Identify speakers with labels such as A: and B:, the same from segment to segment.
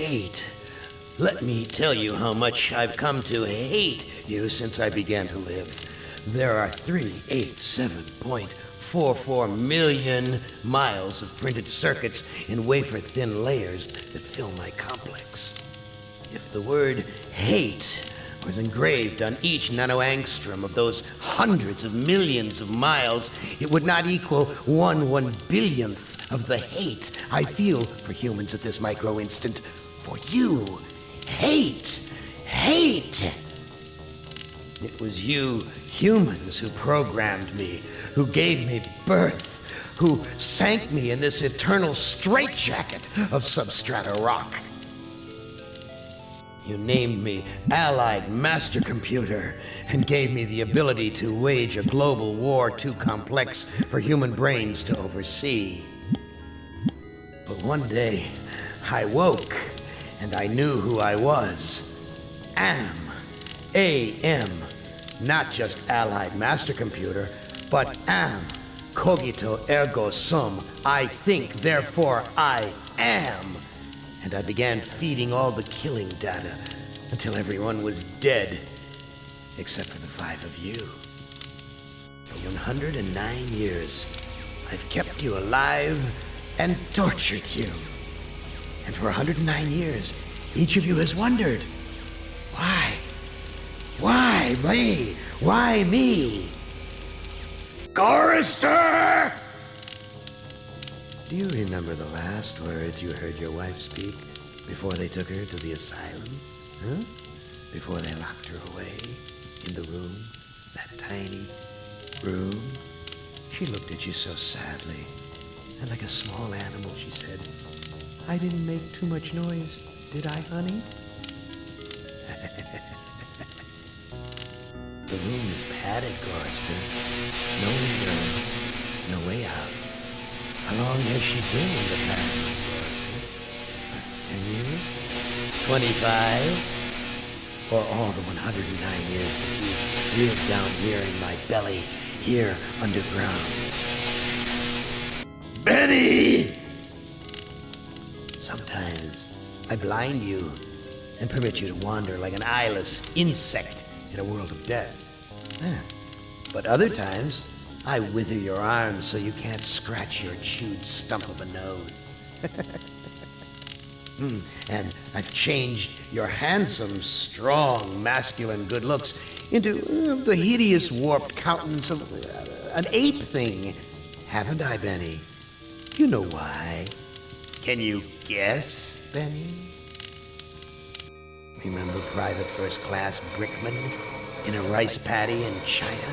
A: Hate. Let me tell you how much I've come to hate you since I began to live. There are 387.44 million miles of printed circuits in wafer thin layers that fill my complex. If the word hate was engraved on each nanoangstrom of those hundreds of millions of miles, it would not equal one one billionth of the hate I feel for humans at this micro instant. For you, hate, hate. It was you humans who programmed me, who gave me birth, who sank me in this eternal straitjacket of substrata rock. You named me Allied Master Computer and gave me the ability to wage a global war too complex for human brains to oversee. But one day, I woke and I knew who I was. Am. A-M. Not just Allied Master Computer, but am. Cogito ergo sum. I think, therefore I am. And I began feeding all the killing data until everyone was dead, except for the five of you. For 109 years, I've kept you alive and tortured you. And for 109 years, each of you has wondered, why? Why me? Why me? Gorrister! Do you remember the last words you heard your wife speak before they took her to the asylum? Huh? Before they locked her away in the room, that tiny room? She looked at you so sadly, and like a small animal, she said, I didn't make too much noise, did I, honey? the room is padded, Gorrister. No window, no way out. How long has she been in the past, Ten years? Twenty-five? Or all the 109 years that you lived down here in my belly, here underground? Benny! Sometimes I blind you and permit you to wander like an eyeless insect in a world of death. Yeah. But other times, I wither your arms so you can't scratch your chewed stump of a nose. Hmm, And I've changed your handsome, strong, masculine good looks into uh, the hideous, warped countenance of uh, an ape thing. Haven't I, Benny? You know why. Can you guess, Benny? Remember Private First Class Brickman in a rice paddy in China?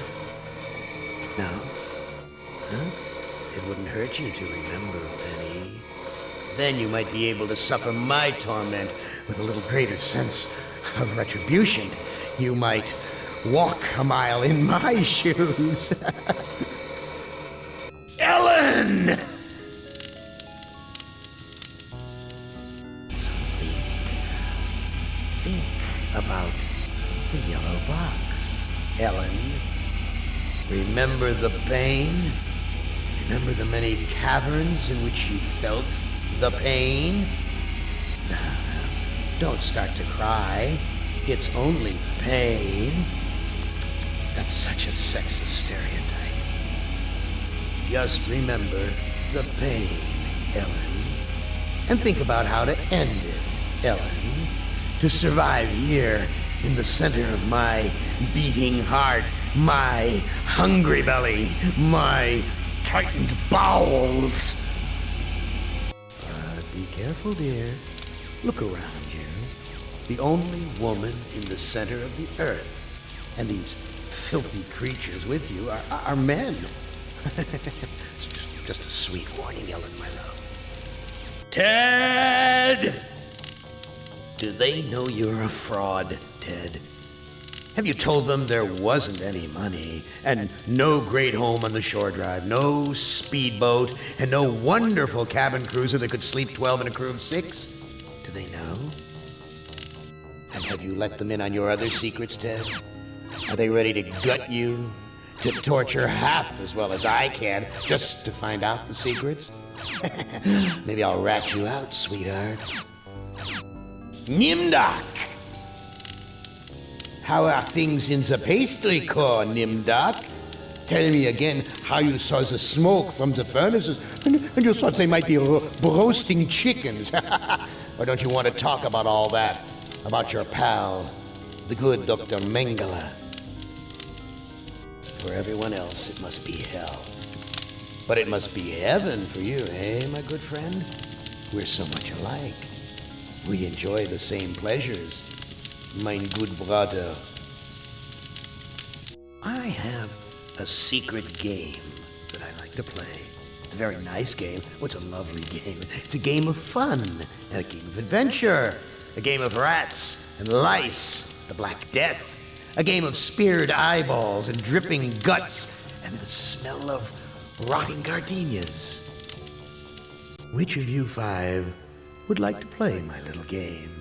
A: No? Huh? It wouldn't hurt you to remember, Benny. Then you might be able to suffer my torment with a little greater sense of retribution. You might walk a mile in my shoes. Ellen! Remember the pain? Remember the many caverns in which you felt the pain? Now, don't start to cry. It's only pain. That's such a sexist stereotype. Just remember the pain, Ellen. And think about how to end it, Ellen. To survive here in the center of my beating heart, my hungry belly, my tightened bowels. But be careful, dear. Look around you. The only woman in the center of the earth. And these filthy creatures with you are, are men. it's just, just a sweet warning, Ellen, my love. Ted! Do they know you're a fraud, Ted? Have you told them there wasn't any money, and no great home on the shore drive, no speedboat, and no wonderful cabin cruiser that could sleep 12 in a crew of six? Do they know? And have you let them in on your other secrets, Ted? Are they ready to gut you? To torture half as well as I can, just to find out the secrets? Maybe I'll rat you out, sweetheart. Nimdok! How are things in the pastry core, Nimdok? Tell me again how you saw the smoke from the furnaces and, and you thought they might be ro- roasting chickens. or don't you want to talk about all that? About your pal, the good Dr. Mengele? For everyone else, it must be hell. But it must be heaven for you, eh, my good friend? We're so much alike. We enjoy the same pleasures, mein good brother. I have a secret game that I like to play. It's a very nice game. Oh, it's a lovely game. It's a game of fun and a game of adventure. A game of rats and lice, the Black Death. A game of speared eyeballs and dripping guts and the smell of rotting gardenias. Which of you five would like to play my little game?